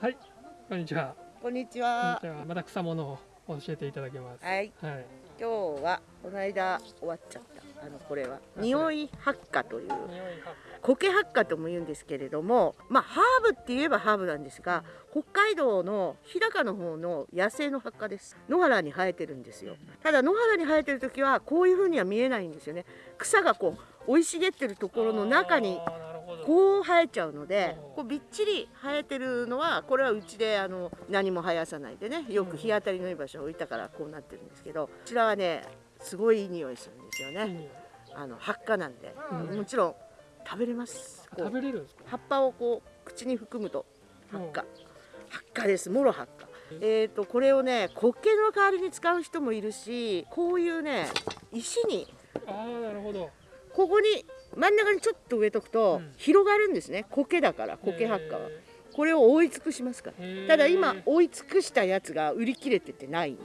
はい、こんにちは。こんにちは。また草物を教えていただけます。はい、はい。今日はこの間終わっちゃった。あのこれは匂い発火という苔発火とも言うんですけれども、まあハーブって言えばハーブなんですが、北海道の日高の方の野生の発火です。野原に生えてるんですよ。ただ野原に生えてる時はこういう風には見えないんですよね。草がこう生い茂ってるところの中にこう生えちゃうのでうん。こうびっちり生えてるのはこれはうちであの何も生やさないでねよく日当たりのいい場所に置いたからこうなってるんですけどこちらはねすごいいい匂いするんですよね。あの発火なんで、うん。もちろん食べれます。食べれるんですか？葉っぱをこう口に含むと発火。発火です。もろ発火。えー、とこれをね苔の代わりに使う人もいるしこういうね石にああ、なるほど。ここに真ん中にちょっと植えとくと、うん。広がるんですね。苔だから苔発火は。へこれを覆い尽くしますから。ー。ただ今覆い尽くしたやつが売り切れててないんで。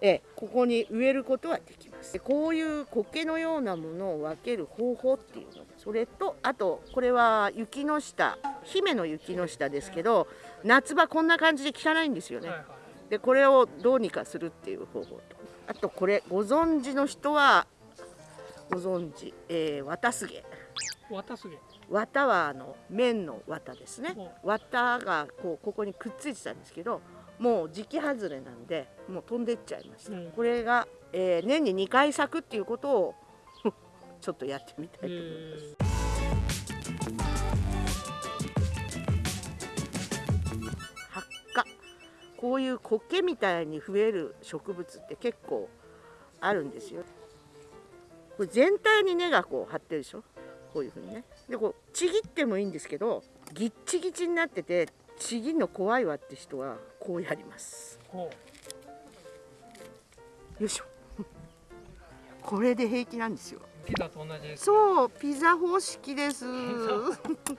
ええここに植えることはできます。でこういう苔のようなものを分ける方法っていうの。それとあとこれは雪の下姫の雪の下ですけど夏場こんな感じで汚いんですよね。でこれをどうにかするっていう方法と。あとこれご存知の人はご存知、えー、綿すげ。綿すげ。綿はあの綿の綿ですね。ほ綿がこうここにくっついてたんですけどもう時期外れなんでもう飛んでっちゃいました、うん。これが、えー年に2回咲くっていうことを ちょっとやってみたいと思います、え発火。こういう苔みたいに増える植物って結構あるんですよこれ全体に根がこう張ってるでしょ？こういうふうにね。でこうちぎってもいいんですけどギッチギチになっててちぎるの怖いわって人はこうやります。よいしょ。これで平気なんですよ。う。ピザと同じ。そうピザ方式です。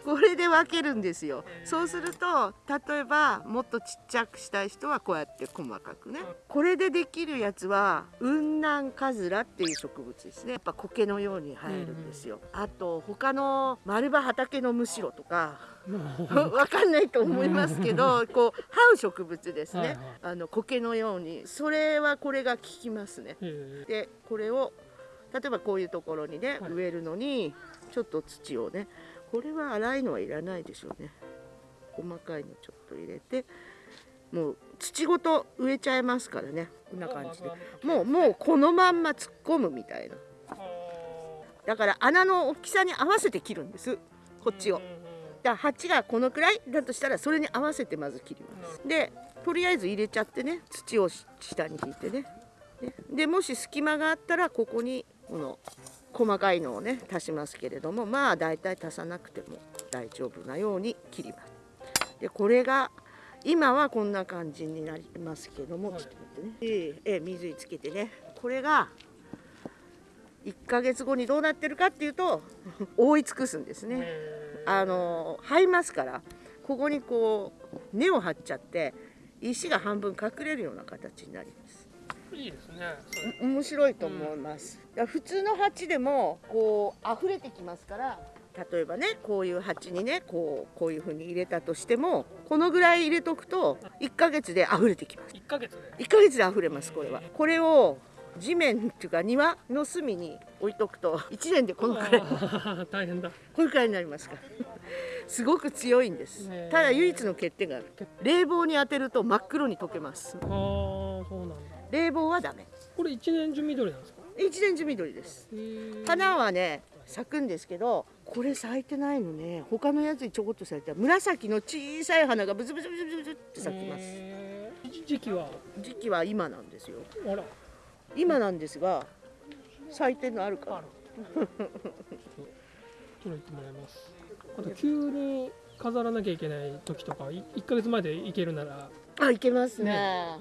これで分けるんですよ。そうすると例えばもっとちっちゃくしたい人はこうやって細かくね。これでできるやつは雲南カズラっていう植物ですね。やっぱ苔のように生えるんですよ、あと他の丸葉畑のムシロとか わかんないと思いますけどこう這う植物ですね、はいはい。あの苔のように。それはこれが効きますね。へでこれを例えばこういうところにね、はい。植えるのにちょっと土をねこれは粗いのはいらないでしょうね。細かいのちょっと入れてもう土ごと植えちゃいますからね。こんな感じで。もうもうこのまんま突っ込むみたいな。だから穴の大きさに合わせて切るんです。こっちを。だから鉢がこのくらいだとしたらそれに合わせてまず切ります。でとりあえず入れちゃってね土をし下に引いてね。ね。でもし隙間があったらここにこの細かいのをね足しますけれどもまあ大体足さなくても大丈夫なように切ります。でこれが今はこんな感じになりますけども、はい。ちょっと待ってね。ええええ水につけてね。これが1ヶ月後にどうなってるかっていうと覆い尽くすんですね。あの這いますからここにこう根を張っちゃって石が半分隠れるような形になりますいいですね。面白いと思います、だから普通の鉢でもこう溢れてきますから例えばねこういう鉢にねこうこういう風に入れたとしてもこのぐらい入れとくと1ヶ月で溢れてきます。一ヶ月で。1ヶ月で溢れますこれは。これを地面っていうか庭の隅に置いとくと1年でこのくらい 大変だ。これくらいになりますから。すごく強いんです。ただ唯一の欠点がある。冷房に当てると真っ黒に溶けます。ああ、そうなんだ。冷房はダメこれ一年中緑なんですか？一年中緑です花はね咲くんですけどこれ咲いてないのね他のやつにちょこっと咲いた紫の小さい花がブツブツブツブツって咲きます時時期は？時期は今なんですよあら。今なんですが咲いてるのあるあ。から取れてもらいます。あと急に飾らなきゃいけない時とか、い一ヶ月前でいけるなら。あいけますね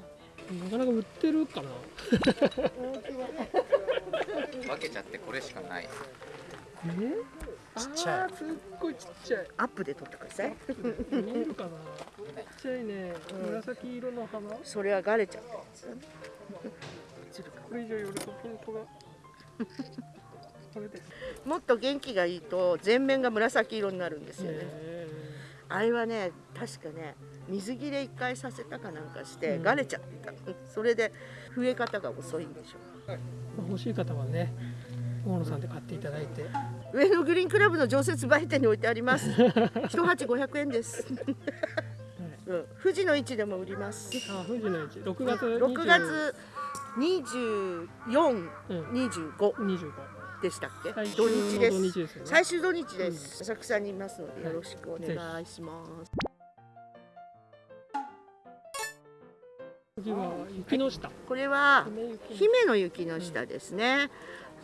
なかなか売ってるかな。分けちゃってこれしかないえ？ちっちゃいすっごいちっちゃい。アップで撮ってください見えるかな。ちっちゃいね。紫色の花？それはガレちゃったやつこれ以上寄るとピントが。これです。もっと元気がいいと全面が紫色になるんですよねへあれはね確かね水切れ一回させたかなんかして、うん。がれちゃってたそれで増え方が遅いんでしょう。まあ欲しい方はね大野さんで買っていただいて。上野グリーンクラブの常設売店に置いてあります。一鉢500円です、うん、富士の位置でも売ります。あ富士の市。6月6月24、うん。25 25でしたっけ？最土日です。最終土日です、浅草にいますのでよろしくお願いします、次は雪の下。これは姫雪の雪の下ですね、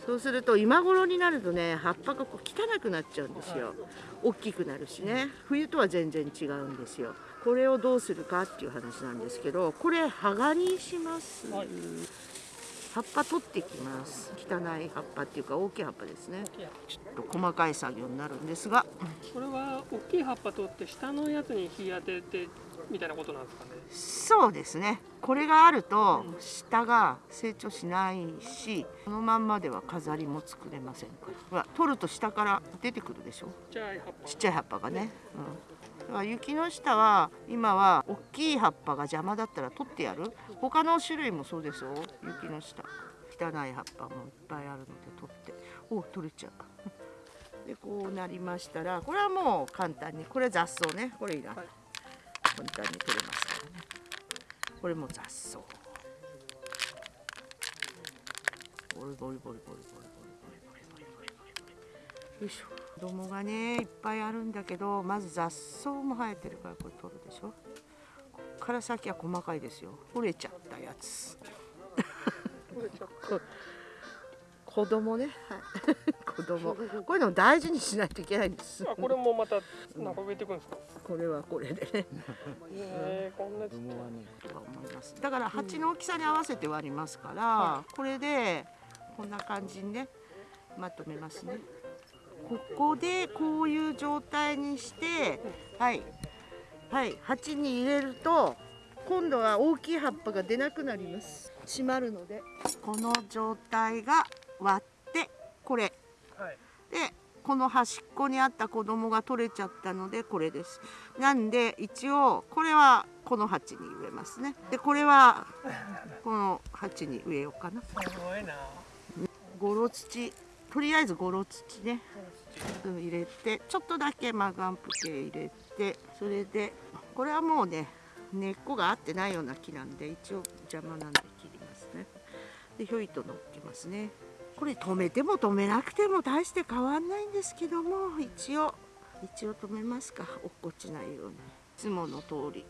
そうすると今頃になるとね葉っぱがこう汚くなっちゃうんですよ。大きくなるしね。冬とは全然違うんですよ。これをどうするかっていう話なんですけどこれ葉刈りします、はい。葉っぱ取ってきます。汚い葉っぱっていうか大きい葉っぱですね。ちょっと細かい作業になるんですがこれは大きい葉っぱ。取って下のやつに日当ててみたいなことなんですかねそうですね。これがあると下が成長しないしこのまんまでは飾りも作れません。からほら取ると下から出てくるでしょ？ちっちゃい葉っぱが。ね、うん、だから雪の下は今は大きい葉っぱが邪魔だったら取ってやる。他の種類もそうですよ。雪の下。汚い葉っぱもいっぱいあるので取って。お取れちゃう。でこうなりましたらこれはもう簡単にこれ雑草ね。これいらない、はい。簡単に取れますこれも雑草。ボリボリボリボリボリボリボリボリボリ。ボリよいしょ。子供がねいっぱいあるんだけどまず雑草も生えてるからこれ取るでしょ。こっから先は細かいですよ。折れちゃったやつ。こ子供ね、はい、子供。こういうの大事にしないといけないんです。あこれもまたなんか植えていくんですか、これはこれでね。えー、こんなちっちゃい。とは思いますだから鉢の大きさに合わせて割りますから、これでこんな感じにねまとめますね。ここでこういう状態にしてはい。はい。鉢に入れると今度は大きい葉っぱが出なくなります。閉まるので。この状態が割ってこれ。はい。でこの端っこにあった子供が取れちゃったのでこれです。なんで一応これはこの鉢に植えますね。でこれは この鉢に植えようかな。すごいな。ゴロ土とりあえずゴロ土ね。うん入れてちょっとだけマガンプ系入れてそれでこれはもうね根っこが合ってないような木なんで一応邪魔なんで切りますね。でひょいと乗っけますねこれ止めても止めなくても大して変わんないんですけども一応一応止めますか。落っこちないように。いつもの通り。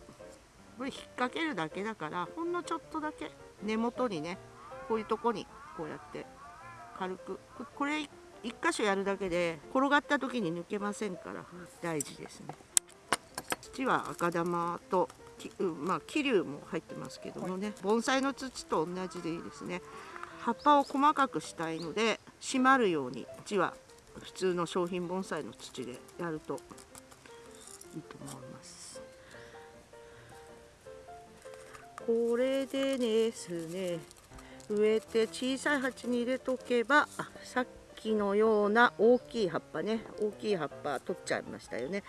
これ引っ掛けるだけだからほんのちょっとだけ根元にねこういうとこにこうやって軽く。これ一箇所やるだけで転がった時に抜けませんから大事ですね。土は赤玉とまあ桐生も入ってますけどもね。盆栽の土と同じでいいですね。葉っぱを細かくしたいので締まるように土は普通の商品盆栽の土でやるといいと思います。これでですね植えて小さい鉢に入れとけばさっきのような大きい葉っぱね大きい葉っぱ取っちゃいましたよね。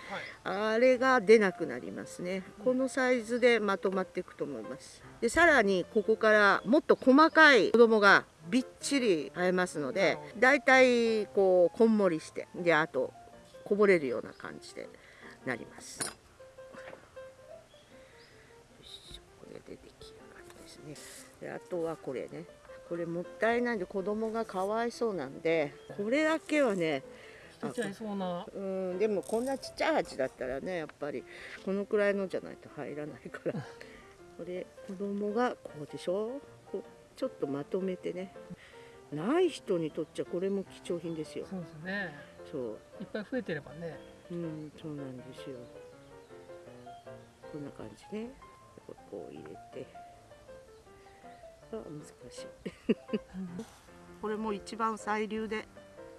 あれが出なくなりますね。このサイズでまとまっていくと思います。でさらにここからもっと細かい子供がびっちり生えますのでだいたいこうこんもりしてであとこぼれるような感じでなります。これで出来上がりですね。であとはこれねこれもったいないんで子供がかわいそうなんでこれだけはねちっちゃいそうな。うんでもこんなちっちゃい鉢だったらねやっぱりこのくらいのじゃないと入らないから。これ子供がこうでしょ？ちょっとまとめてね。ない人にとっちゃこれも貴重品ですよ。そうですね。そう。いっぱい増えてればね。うんそうなんですよ。こんな感じね。ここう入れて。あ難しい。これも一番最流で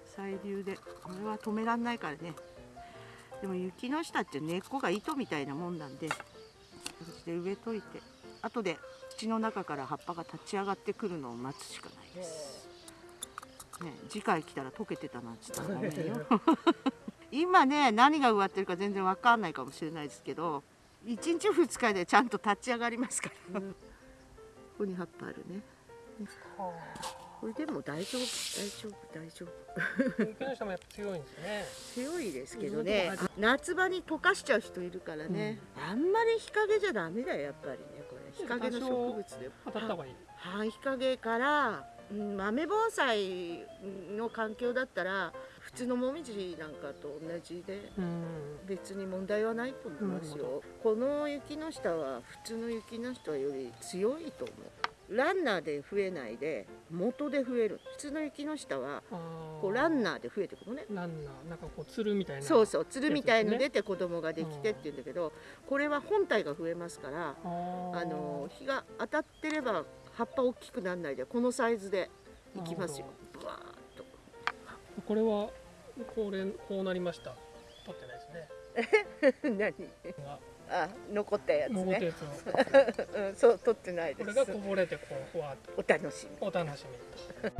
最流で。これは止めらんないからね。でも雪の下って根っこが糸みたいなもんなんでこうやって植えといて。後で土の中から葉っぱが立ち上がってくるのを待つしかないです、ね、次回来たら溶けてたなんて言ったらごめんよ。今ね何が植わってるか全然わかんないかもしれないですけど一日二日でちゃんと立ち上がりますから、ここに葉っぱあるね。これでも大丈夫大丈夫大丈夫。池の下もやっぱ強いんですね。強いですけどうね。ん夏場に溶かしちゃう人いるからね、あんまり日陰じゃダメだよやっぱりね。これ日陰の植物で。当たった方がいい。半日陰から、うん、豆盆栽の環境だったら普通のもみじなんかと同じでうん。別に問題はないと思いますよ。この雪の下は普通の雪の下より強いと思う。ランナーで増えないで元で増える。普通の雪の下はあこうランナーで増えてくるのね。ランナー。なんかこうつるみたいな。そうそうつるみたいの出て子供ができてって言うんだけどこれは本体が増えますからあの日が当たってれば葉っぱ大きくならないでこのサイズでいきますよ。ブワー。ッとこれはこれこうなりました。取ってないですね。何？が。あ残ったやつね。うんそう取ってないです。これがこぼれてこうふわっと。お楽しみ。お楽しみ。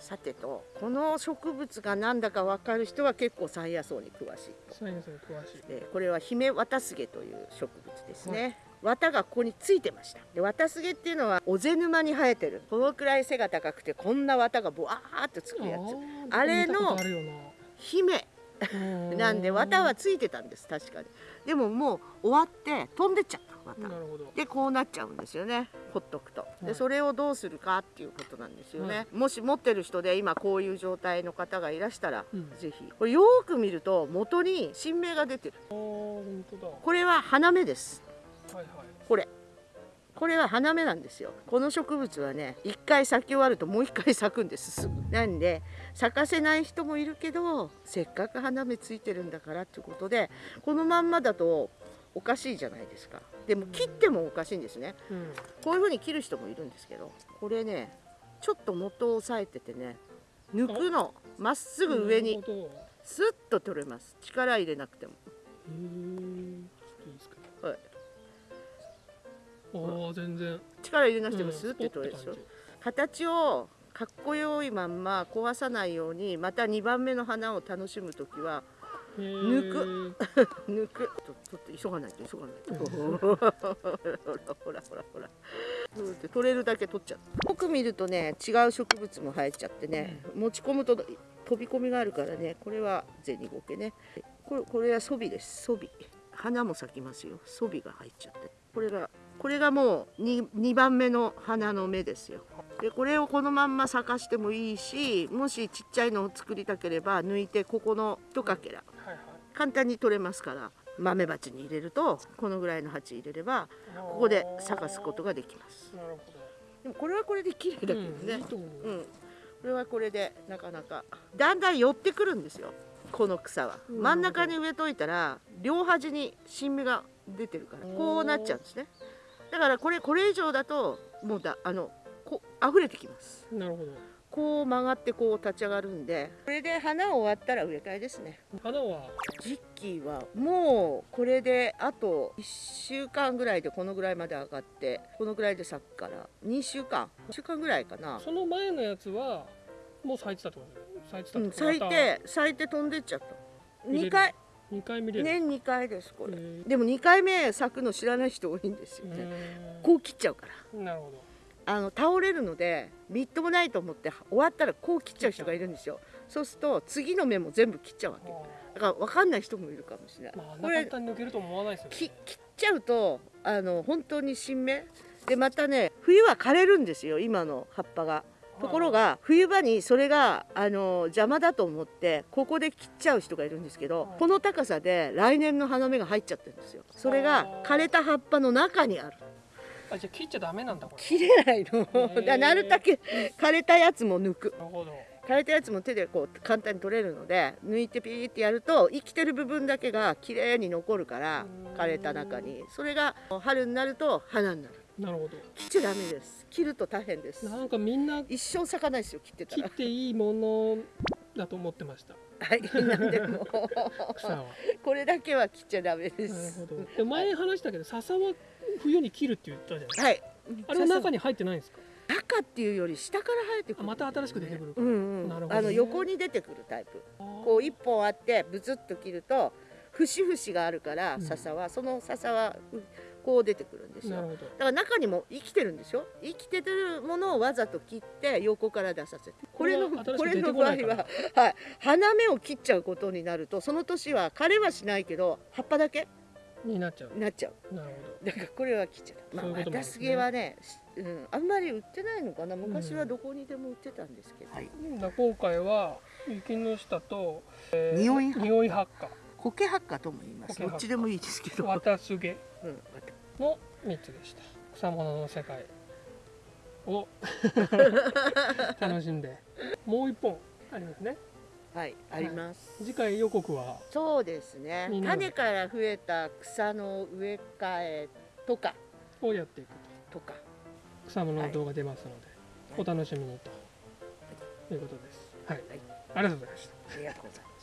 さてとこの植物が何だか分かる人は結構山野草に詳しいサイエンスに詳しい。でこれはヒメワタスゲという植物ですね、綿がここについてました。で綿スゲっていうのは尾瀬沼に生えてる。このくらい背が高くてこんな綿がボワーっとつくやつ。ーあれの姫。ななんで綿はついてたんです。確かに。でももう終わって飛んでっちゃった綿。でこうなっちゃうんですよね。ほっとくと。はい。でそれをどうするかっていうことなんですよね、もし持ってる人で今こういう状態の方がいらしたら、うん。ぜひ。これよーく見ると元に新芽が出てる。これは花芽ですはいはい。これ。これは花芽なんですよ。この植物はね一回咲き終わるともう一回咲くんです。すぐ。なんで咲かせない人もいるけどせっかく花芽ついてるんだからってことでこのまんまだとおかしいじゃないですか。でも切ってもおかしいんですね。うん。こういう風に切る人もいるんですけどこれねちょっと元を押さえててね抜くの。まっすぐ上にスッと取れます。力入れなくてもああ全然。力入れなくてもうんスッて取れるでしょ、スポッて形をかっこよいまんま壊さないようにまた2番目の花を楽しむ時は感じへー。抜抜く。とちょっと急がないと急がないと。ほらほらほらほら。取れるだけ取っちゃうよく見るとね違う植物も生えちゃってね、持ち込むと飛び込みがあるからねこれは銭ゴケね。これこれはソビです。ソビ。花も咲きますよ。ソビが入っちゃって。これがこれがもう 2, 2番目の花の芽ですよ。でこれをこのまんま咲かしてもいいしもしちっちゃいのを作りたければ抜いてここの一かけら。簡単に取れますから豆鉢に入れるとこのぐらいの鉢入れればここで咲かすことができます。なるほでもこれはこれで綺麗どだけどね。うんう。うん、これはこれでなかなか。だんだん寄ってくるんですよこの草は。うん。真ん中に植えといたら両端に新芽が出てるからこうなっちゃうんですねだからこれこれ以上だともうだあのこう溢れてきます。なるほど。こう曲がってこう立ち上がるんでこれで花終わったら植え替えですね。花は？時期はもうこれであと1週間ぐらいでこのぐらいまで上がってこのぐらいで咲くから2週間。1週間ぐらいかな、その前のやつはもう咲いてたってこと？咲いてた咲いて咲いて飛んでっちゃった。見れる。2回2回見れる。年2回ですこれ。でも2回目咲くの知らない人多いんですよ。ねうこう切っちゃうから。なるほど。あの倒れるのでみっともないと思って終わったらこう切っちゃう人がいるんですよ。そうすると次の芽も全部切っちゃうわけ。あだから分かんない人もいるかもしれない。ーまあこれ簡単に抜けると思わないですよね。き切っちゃうとあの本当に新芽。でまたね冬は枯れるんですよ今の葉っぱが。ところが冬場にそれがあの邪魔だと思ってここで切っちゃう人がいるんですけどはい。この高さで来年の花芽が入っちゃってるんですよ。それが枯れた葉っぱの中にある。あじゃあ切っちゃダメなんだこれ。切れないの。ー。だなるだけ枯れたやつも抜く。なるほど。枯れたやつも手でこう簡単に取れるので抜いてピーってやると生きてる部分だけが綺麗に残るからうん。枯れた中に。それが春になると花になるなるほど。切っちゃダメです。切ると大変です。なんかみんな一生咲かないですよ切ってたら。切っていいものだと思ってました。はいなんでも。草は。これだけは切っちゃダメでなるすほど。で前話したけど笹は冬に切るって言ったじゃないはい。あれは中に入ってないんですか？中っていうより下から生えてくる。あまた新しく出てくるうんうん、なるほどね。あの横に出てくるタイプ。こう一本あってブツッと切ると節々があるからうん。笹は、その笹はうこう出てくるんですよ。だから中にも生きてるんでしょ生きてるものをわざと切って横から出させて。これのこれの場合は、はい、花芽を切っちゃうことになるとその年は枯れはしないけど葉っぱだけになっちゃう。なっちゃう。なるほど。だからこれは切っちゃう。まあ、そういうこともあるんで渡すね。す毛はね、うん、あんまり売ってないのかな。昔はどこにでも売ってたんですけど。はい。だから今回は雪の下と、えー匂い発匂い発火苔発火とも言います。どっちでもいいですけど。綿すげ。うん、の3つでした。草物の世界を 楽しんで。もう一本ありますね。はい、あります。次回予告は？そうですね。種から増えた草の植え替えとか。をやっていくと。とか。草物の動画出ますので、はい。お楽しみにということです。はい、はい。ありがとうございました。ありがとうございます。